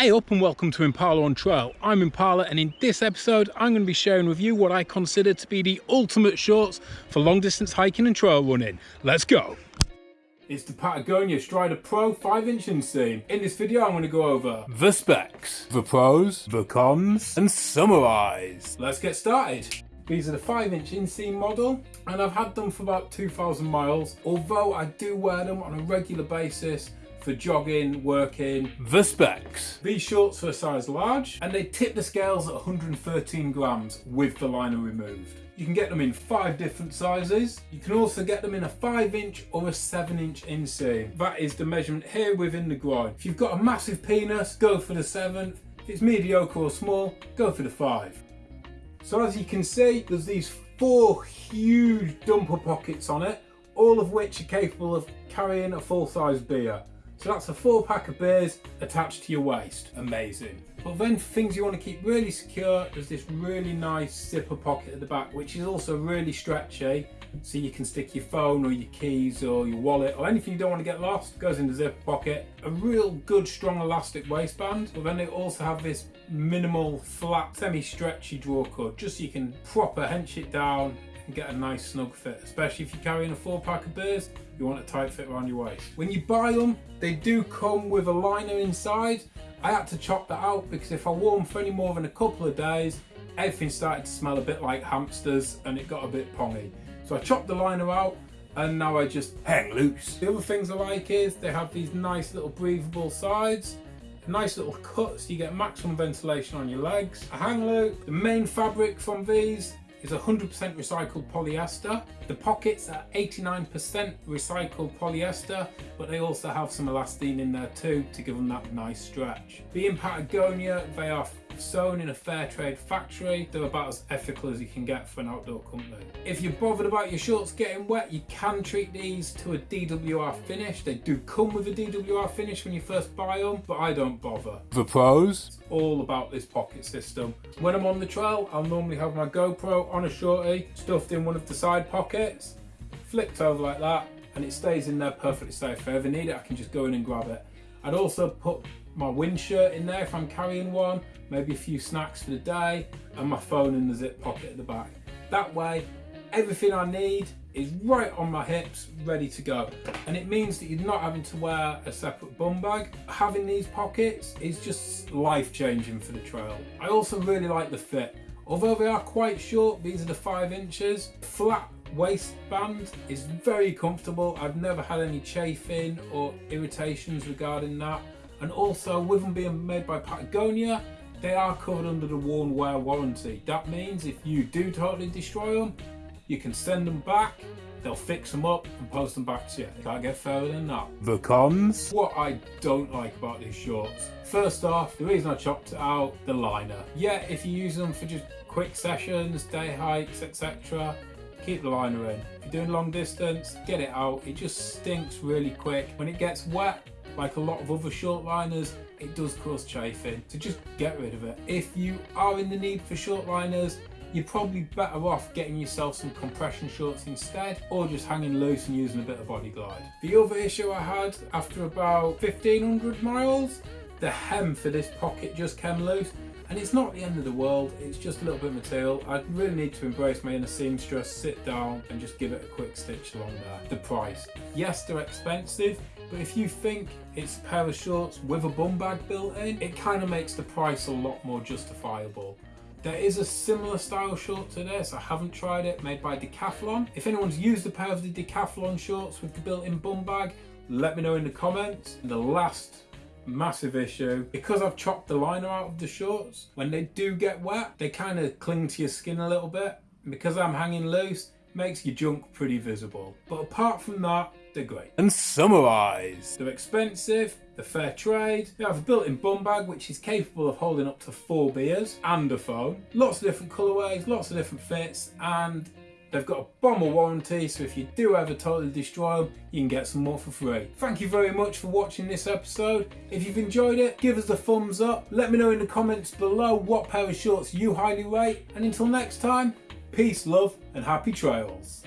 Hey up and welcome to Impala on Trail. I'm Impala and in this episode I'm going to be sharing with you what I consider to be the ultimate shorts for long distance hiking and trail running. Let's go! It's the Patagonia Strider Pro 5 inch inseam. In this video I'm going to go over the specs, the pros, the cons and summarise. Let's get started. These are the 5 inch inseam model and I've had them for about 2,000 miles although I do wear them on a regular basis for jogging, working. The specs. These shorts are a size large and they tip the scales at 113 grams with the liner removed. You can get them in five different sizes. You can also get them in a five inch or a seven inch inseam. That is the measurement here within the groin. If you've got a massive penis, go for the seven. If it's mediocre or small, go for the five. So as you can see, there's these four huge dumper pockets on it, all of which are capable of carrying a full-size beer. So that's a full pack of beers attached to your waist. Amazing. But then things you want to keep really secure, there's this really nice zipper pocket at the back, which is also really stretchy. So you can stick your phone or your keys or your wallet or anything you don't want to get lost goes in the zipper pocket. A real good strong elastic waistband, but then they also have this minimal flat semi-stretchy drawer cord just so you can proper hench it down and get a nice snug fit, especially if you're carrying a four pack of beers, you want a tight fit around your waist. When you buy them, they do come with a liner inside. I had to chop that out because if I wore them for any more than a couple of days, everything started to smell a bit like hamsters and it got a bit pongy. So I chopped the liner out and now I just hang loose. The other things I like is they have these nice little breathable sides nice little cuts you get maximum ventilation on your legs a hang loop the main fabric from these is 100% recycled polyester. The pockets are 89% recycled polyester, but they also have some elastane in there too to give them that nice stretch. Being Patagonia, they are sewn in a fair trade factory. They're about as ethical as you can get for an outdoor company. If you're bothered about your shorts getting wet, you can treat these to a DWR finish. They do come with a DWR finish when you first buy them, but I don't bother. The pros? It's all about this pocket system. When I'm on the trail, I'll normally have my GoPro on a shorty, stuffed in one of the side pockets, flipped over like that, and it stays in there perfectly safe. If I ever need it, I can just go in and grab it. I'd also put my wind shirt in there if I'm carrying one, maybe a few snacks for the day, and my phone in the zip pocket at the back. That way, everything I need is right on my hips, ready to go. And it means that you're not having to wear a separate bum bag. Having these pockets is just life changing for the trail. I also really like the fit. Although they are quite short, these are the five inches, flat waistband is very comfortable. I've never had any chafing or irritations regarding that. And also with them being made by Patagonia, they are covered under the worn wear warranty. That means if you do totally destroy them, you can send them back, they'll fix them up and post them back to you. Can't get further than that. The cons? What I don't like about these shorts. First off, the reason I chopped it out, the liner. Yeah, if you use them for just quick sessions, day hikes, etc., keep the liner in. If you're doing long distance, get it out. It just stinks really quick. When it gets wet, like a lot of other short liners, it does cause chafing. So just get rid of it. If you are in the need for short liners, you're probably better off getting yourself some compression shorts instead or just hanging loose and using a bit of body glide. The other issue I had after about 1500 miles, the hem for this pocket just came loose and it's not the end of the world, it's just a little bit of material. I really need to embrace my inner seamstress, sit down and just give it a quick stitch along there. The price. Yes, they're expensive, but if you think it's a pair of shorts with a bum bag built in, it kind of makes the price a lot more justifiable. There is a similar style short to this, I haven't tried it, made by Decathlon. If anyone's used a pair of the Decathlon shorts with the built-in bum bag, let me know in the comments. And the last massive issue. Because I've chopped the liner out of the shorts when they do get wet they kind of cling to your skin a little bit. And because I'm hanging loose makes your junk pretty visible. But apart from that they're great. And summarize they're expensive they're fair trade. They have a built-in bum bag which is capable of holding up to four beers and a phone. Lots of different colorways lots of different fits and They've got a bomber warranty, so if you do ever totally destroy them, you can get some more for free. Thank you very much for watching this episode. If you've enjoyed it, give us a thumbs up. Let me know in the comments below what pair of shorts you highly rate. And until next time, peace, love, and happy trails.